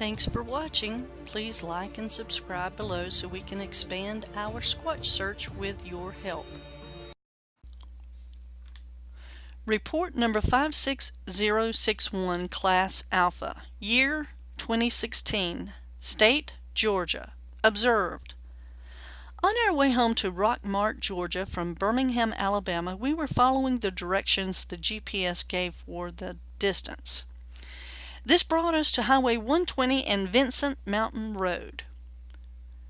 Thanks for watching. Please like and subscribe below so we can expand our Squatch search with your help. Report number 56061 Class Alpha Year 2016 State Georgia Observed On our way home to Rockmart, Georgia from Birmingham, Alabama, we were following the directions the GPS gave for the distance. This brought us to Highway 120 and Vincent Mountain Road.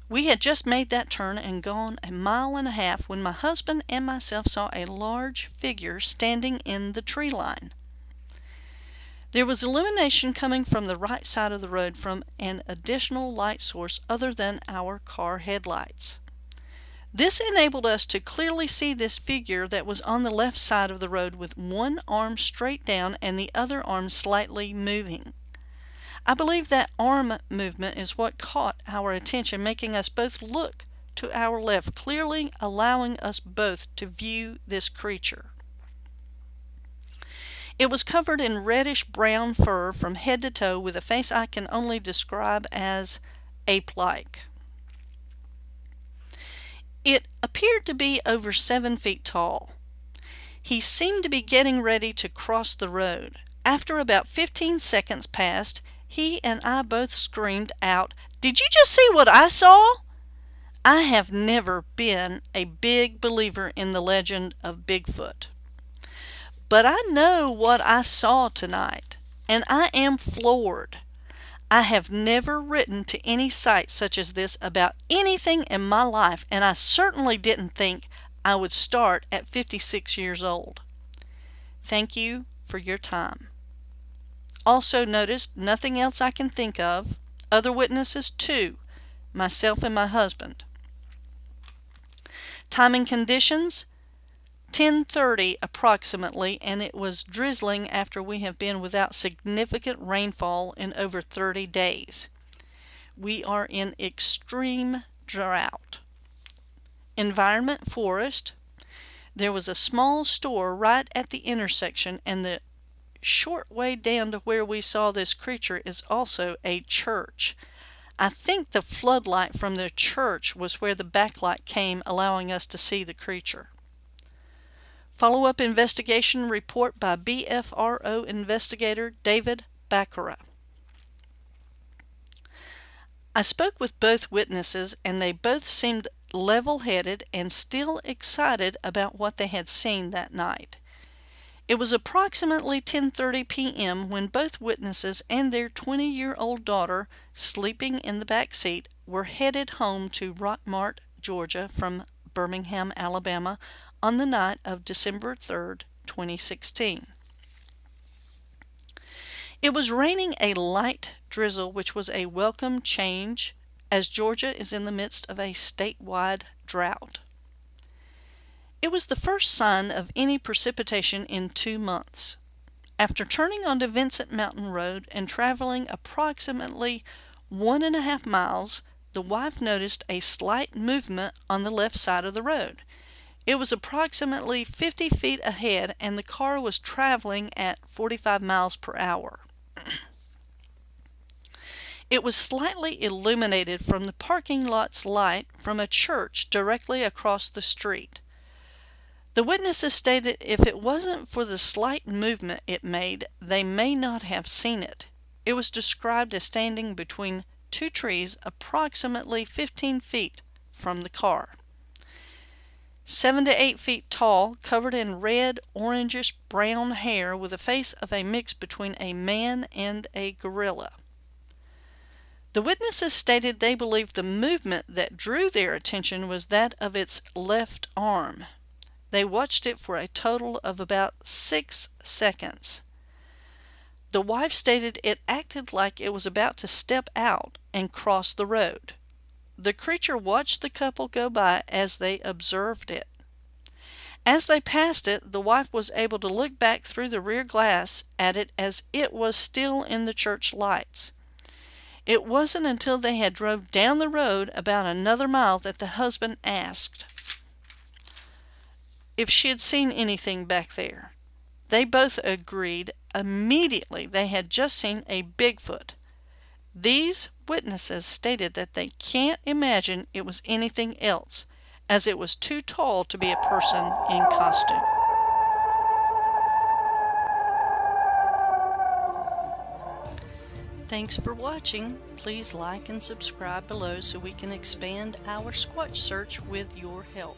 We had just made that turn and gone a mile and a half when my husband and myself saw a large figure standing in the tree line. There was illumination coming from the right side of the road from an additional light source other than our car headlights. This enabled us to clearly see this figure that was on the left side of the road with one arm straight down and the other arm slightly moving. I believe that arm movement is what caught our attention, making us both look to our left, clearly allowing us both to view this creature. It was covered in reddish brown fur from head to toe with a face I can only describe as ape-like. It appeared to be over seven feet tall. He seemed to be getting ready to cross the road. After about 15 seconds passed, he and I both screamed out, Did you just see what I saw? I have never been a big believer in the legend of Bigfoot. But I know what I saw tonight, and I am floored. I have never written to any site such as this about anything in my life, and I certainly didn't think I would start at 56 years old. Thank you for your time. Also noticed nothing else I can think of. Other witnesses, two, myself and my husband. Timing conditions, 10.30 approximately and it was drizzling after we have been without significant rainfall in over 30 days. We are in extreme drought. Environment forest. There was a small store right at the intersection and the short way down to where we saw this creature is also a church. I think the floodlight from the church was where the backlight came allowing us to see the creature. Follow-up investigation report by BFRO investigator David Baccara. I spoke with both witnesses and they both seemed level-headed and still excited about what they had seen that night. It was approximately 10.30 p.m. when both witnesses and their 20-year-old daughter, sleeping in the back seat, were headed home to Rockmart, Georgia from Birmingham, Alabama on the night of December 3rd, 2016. It was raining a light drizzle, which was a welcome change as Georgia is in the midst of a statewide drought. It was the first sign of any precipitation in two months. After turning onto Vincent Mountain Road and traveling approximately one and a half miles, the wife noticed a slight movement on the left side of the road. It was approximately 50 feet ahead and the car was traveling at 45 miles per hour. it was slightly illuminated from the parking lot's light from a church directly across the street. The witnesses stated if it wasn't for the slight movement it made, they may not have seen it. It was described as standing between two trees approximately 15 feet from the car seven to eight feet tall, covered in red, orangish brown hair with the face of a mix between a man and a gorilla. The witnesses stated they believed the movement that drew their attention was that of its left arm. They watched it for a total of about six seconds. The wife stated it acted like it was about to step out and cross the road. The creature watched the couple go by as they observed it. As they passed it, the wife was able to look back through the rear glass at it as it was still in the church lights. It wasn't until they had drove down the road about another mile that the husband asked if she had seen anything back there. They both agreed immediately they had just seen a Bigfoot. These witnesses stated that they can't imagine it was anything else, as it was too tall to be a person in costume. Thanks for watching. Please like and subscribe below so we can expand our Squatch search with your help.